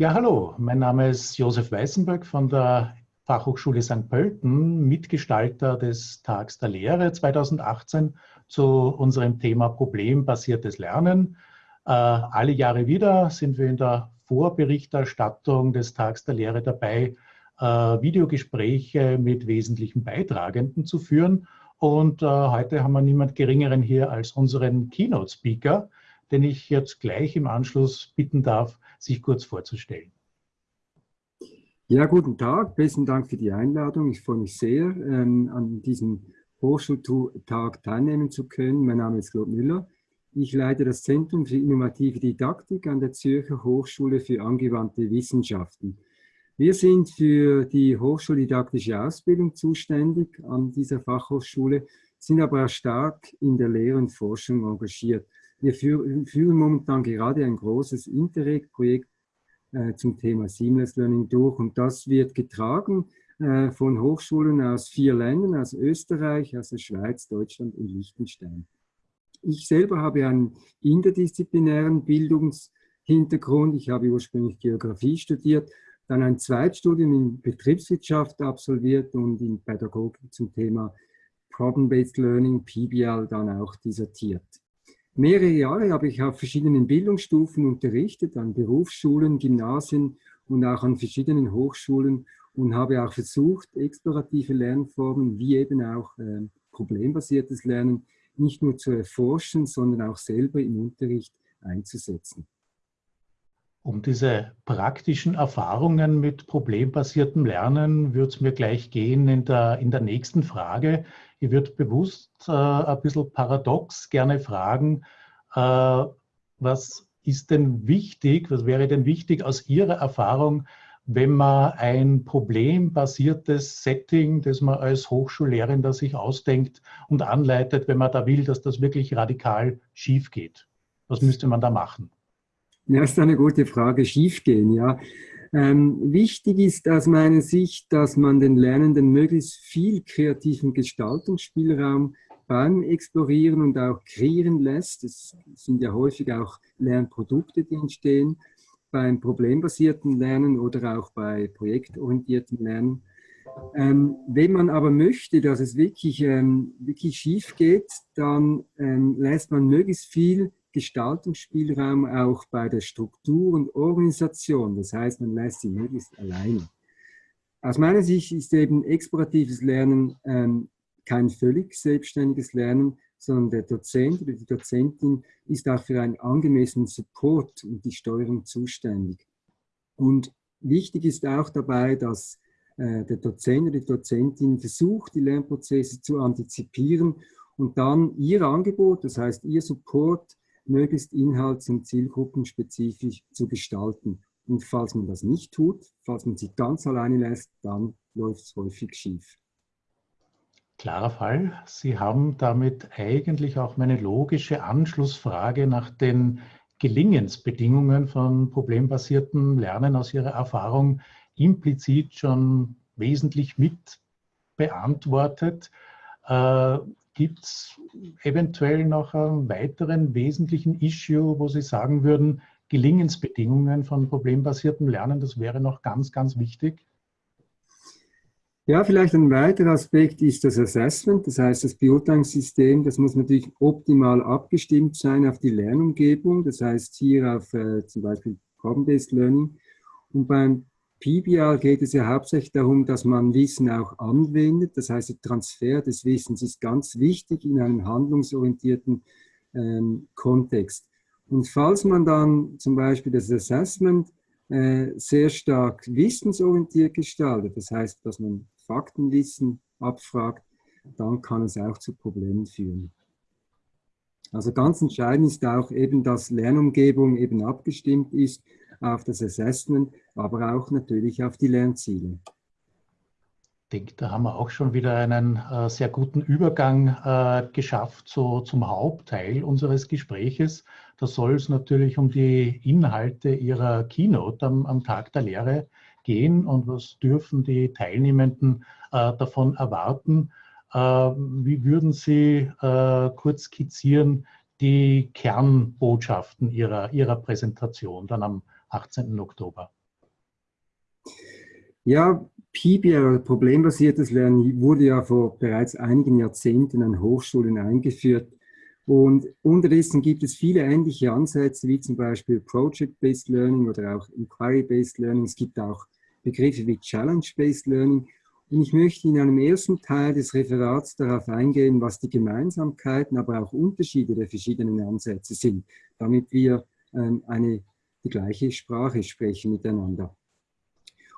Ja, hallo, mein Name ist Josef Weißenberg von der Fachhochschule St. Pölten, Mitgestalter des Tags der Lehre 2018 zu unserem Thema problembasiertes Lernen. Äh, alle Jahre wieder sind wir in der Vorberichterstattung des Tags der Lehre dabei, äh, Videogespräche mit wesentlichen Beitragenden zu führen. Und äh, heute haben wir niemand Geringeren hier als unseren Keynote-Speaker, den ich jetzt gleich im Anschluss bitten darf, sich kurz vorzustellen. Ja, guten Tag. Besten Dank für die Einladung. Ich freue mich sehr, ähm, an diesem Hochschultag teilnehmen zu können. Mein Name ist Claude Müller. Ich leite das Zentrum für innovative Didaktik an der Zürcher Hochschule für angewandte Wissenschaften. Wir sind für die hochschuldidaktische Ausbildung zuständig an dieser Fachhochschule, sind aber auch stark in der Lehre und Forschung engagiert. Wir führen momentan gerade ein großes Interreg-Projekt äh, zum Thema Seamless Learning durch und das wird getragen äh, von Hochschulen aus vier Ländern, aus Österreich, aus der Schweiz, Deutschland und Liechtenstein. Ich selber habe einen interdisziplinären Bildungshintergrund. Ich habe ursprünglich Geografie studiert, dann ein Zweitstudium in Betriebswirtschaft absolviert und in Pädagogik zum Thema Problem-Based Learning, PBL, dann auch dissertiert. Mehrere Jahre habe ich auf verschiedenen Bildungsstufen unterrichtet, an Berufsschulen, Gymnasien und auch an verschiedenen Hochschulen und habe auch versucht, explorative Lernformen wie eben auch äh, problembasiertes Lernen nicht nur zu erforschen, sondern auch selber im Unterricht einzusetzen. Um diese praktischen Erfahrungen mit problembasiertem Lernen würde es mir gleich gehen in der, in der nächsten Frage. Ich würde bewusst äh, ein bisschen paradox gerne fragen, äh, was ist denn wichtig, was wäre denn wichtig aus Ihrer Erfahrung, wenn man ein problembasiertes Setting, das man als Hochschullehrender sich ausdenkt und anleitet, wenn man da will, dass das wirklich radikal schief geht? Was müsste man da machen? Ja, ist eine gute Frage. Schiefgehen, ja. Ähm, wichtig ist aus meiner Sicht, dass man den Lernenden möglichst viel kreativen Gestaltungsspielraum beim Explorieren und auch kreieren lässt. Es sind ja häufig auch Lernprodukte, die entstehen beim problembasierten Lernen oder auch bei projektorientiertem Lernen. Ähm, wenn man aber möchte, dass es wirklich, ähm, wirklich schief geht, dann ähm, lässt man möglichst viel Gestaltungsspielraum auch bei der Struktur und Organisation. Das heißt, man lässt sie möglichst alleine. Aus meiner Sicht ist eben exploratives Lernen ähm, kein völlig selbstständiges Lernen, sondern der Dozent oder die Dozentin ist auch für einen angemessenen Support und die Steuerung zuständig. Und wichtig ist auch dabei, dass äh, der Dozent oder die Dozentin versucht, die Lernprozesse zu antizipieren und dann ihr Angebot, das heißt ihr Support, möglichst inhalts- und zielgruppenspezifisch zu gestalten. Und falls man das nicht tut, falls man sie ganz alleine lässt, dann läuft es häufig schief. Klarer Fall. Sie haben damit eigentlich auch meine logische Anschlussfrage nach den Gelingensbedingungen von problembasiertem Lernen aus Ihrer Erfahrung implizit schon wesentlich mit beantwortet. Gibt es eventuell noch einen weiteren wesentlichen Issue, wo Sie sagen würden, Gelingensbedingungen von problembasiertem Lernen, das wäre noch ganz, ganz wichtig? Ja, vielleicht ein weiterer Aspekt ist das Assessment, das heißt das Beurteilungssystem, das muss natürlich optimal abgestimmt sein auf die Lernumgebung, das heißt hier auf äh, zum Beispiel Problem-Based Learning. Und beim PBL geht es ja hauptsächlich darum, dass man Wissen auch anwendet. Das heißt, der Transfer des Wissens ist ganz wichtig in einem handlungsorientierten ähm, Kontext. Und falls man dann zum Beispiel das Assessment äh, sehr stark wissensorientiert gestaltet, das heißt, dass man Faktenwissen abfragt, dann kann es auch zu Problemen führen. Also ganz entscheidend ist auch eben, dass Lernumgebung eben abgestimmt ist auf das Assessment, aber auch natürlich auf die Lernziele. Ich denke, da haben wir auch schon wieder einen äh, sehr guten Übergang äh, geschafft so, zum Hauptteil unseres Gespräches. Da soll es natürlich um die Inhalte Ihrer Keynote am, am Tag der Lehre gehen und was dürfen die Teilnehmenden äh, davon erwarten. Äh, wie würden Sie äh, kurz skizzieren die Kernbotschaften Ihrer, Ihrer Präsentation dann am 18. Oktober. Ja, PBL, problembasiertes Lernen, wurde ja vor bereits einigen Jahrzehnten an Hochschulen eingeführt. Und unterdessen gibt es viele ähnliche Ansätze, wie zum Beispiel Project-Based Learning oder auch Inquiry-Based Learning. Es gibt auch Begriffe wie Challenge-Based Learning. Und ich möchte in einem ersten Teil des Referats darauf eingehen, was die Gemeinsamkeiten, aber auch Unterschiede der verschiedenen Ansätze sind, damit wir ähm, eine, die gleiche Sprache sprechen miteinander.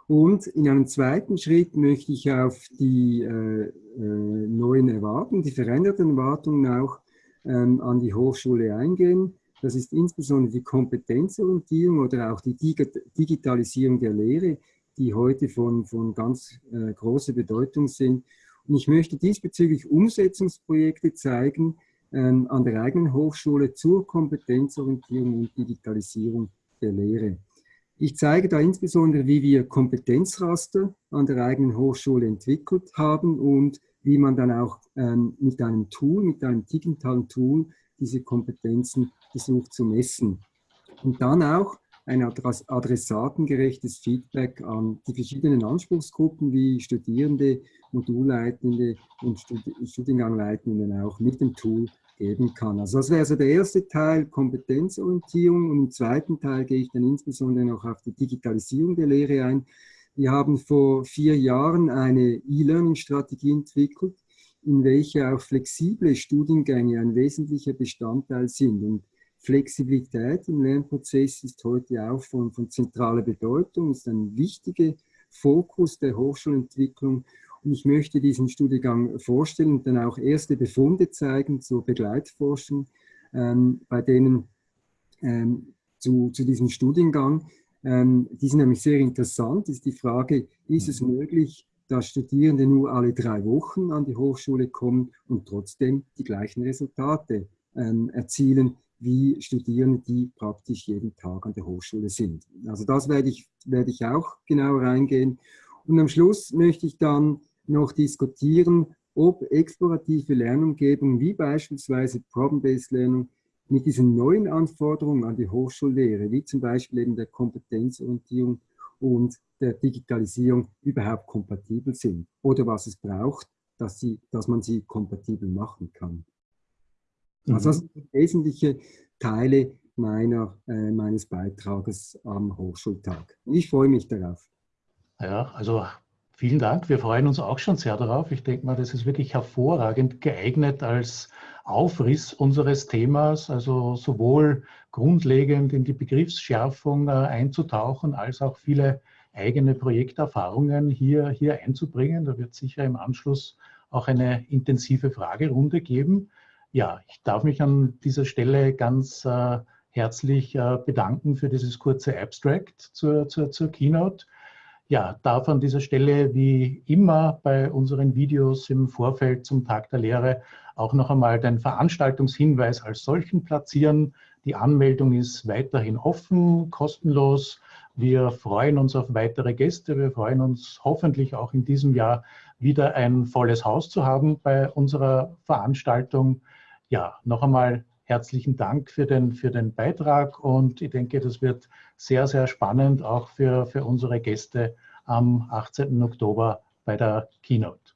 Und in einem zweiten Schritt möchte ich auf die äh, äh, neuen Erwartungen, die veränderten Erwartungen auch ähm, an die Hochschule eingehen. Das ist insbesondere die Kompetenzorientierung oder auch die Digitalisierung der Lehre, die heute von, von ganz äh, großer Bedeutung sind. Und ich möchte diesbezüglich Umsetzungsprojekte zeigen ähm, an der eigenen Hochschule zur Kompetenzorientierung und Digitalisierung der Lehre. Ich zeige da insbesondere, wie wir Kompetenzraster an der eigenen Hochschule entwickelt haben und wie man dann auch ähm, mit einem Tool, mit einem digitalen Tool, diese Kompetenzen versucht zu messen. Und dann auch ein adressatengerechtes Feedback an die verschiedenen Anspruchsgruppen wie Studierende, Modulleitende und Studiengangleitenden auch mit dem Tool geben kann. Also das wäre so der erste Teil, Kompetenzorientierung und im zweiten Teil gehe ich dann insbesondere noch auf die Digitalisierung der Lehre ein. Wir haben vor vier Jahren eine E-Learning-Strategie entwickelt, in welcher auch flexible Studiengänge ein wesentlicher Bestandteil sind. Und Flexibilität im Lernprozess ist heute auch von, von zentraler Bedeutung, ist ein wichtiger Fokus der Hochschulentwicklung. Und ich möchte diesen Studiengang vorstellen und dann auch erste Befunde zeigen zur Begleitforschung, ähm, bei denen ähm, zu, zu diesem Studiengang. Ähm, die sind nämlich sehr interessant. Ist die Frage, ist es möglich, dass Studierende nur alle drei Wochen an die Hochschule kommen und trotzdem die gleichen Resultate ähm, erzielen wie Studierende, die praktisch jeden Tag an der Hochschule sind. Also das werde ich, werde ich auch genau reingehen. Und am Schluss möchte ich dann noch diskutieren, ob explorative Lernumgebungen wie beispielsweise Problem-Based Learning mit diesen neuen Anforderungen an die Hochschullehre, wie zum Beispiel eben der Kompetenzorientierung und der Digitalisierung überhaupt kompatibel sind oder was es braucht, dass, sie, dass man sie kompatibel machen kann. Also das mhm. sind wesentliche Teile meiner, äh, meines Beitrages am Hochschultag. Ich freue mich darauf. Ja, also vielen Dank. Wir freuen uns auch schon sehr darauf. Ich denke mal, das ist wirklich hervorragend geeignet als Aufriss unseres Themas, also sowohl grundlegend in die Begriffsschärfung äh, einzutauchen, als auch viele eigene Projekterfahrungen hier, hier einzubringen. Da wird sicher im Anschluss auch eine intensive Fragerunde geben. Ja, ich darf mich an dieser Stelle ganz äh, herzlich äh, bedanken für dieses kurze Abstract zur, zur, zur Keynote. Ja, darf an dieser Stelle wie immer bei unseren Videos im Vorfeld zum Tag der Lehre auch noch einmal den Veranstaltungshinweis als solchen platzieren. Die Anmeldung ist weiterhin offen, kostenlos. Wir freuen uns auf weitere Gäste. Wir freuen uns hoffentlich auch in diesem Jahr wieder ein volles Haus zu haben bei unserer Veranstaltung ja, noch einmal herzlichen Dank für den, für den Beitrag und ich denke, das wird sehr, sehr spannend auch für, für unsere Gäste am 18. Oktober bei der Keynote.